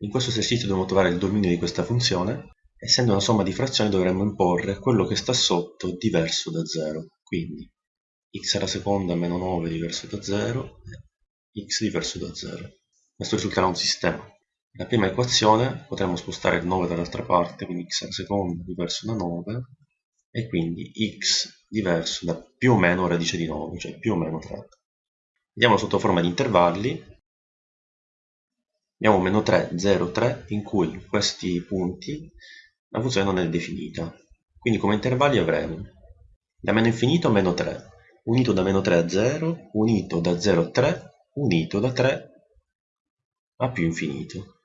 In questo esercizio dobbiamo trovare il dominio di questa funzione. Essendo una somma di frazioni dovremmo imporre quello che sta sotto diverso da 0. Quindi x alla seconda meno 9 diverso da 0 x diverso da 0. Questo risulterà un sistema. La prima equazione potremmo spostare il 9 dall'altra parte, quindi x alla seconda diverso da 9 e quindi x diverso da più o meno radice di 9, cioè più o meno 3. Vediamo sotto forma di intervalli abbiamo meno 3, 0, 3 in cui questi punti la funzione non è definita. Quindi come intervalli avremo da meno infinito a meno 3, unito da meno 3 a 0, unito da 0 a 3, unito da 3 a più infinito.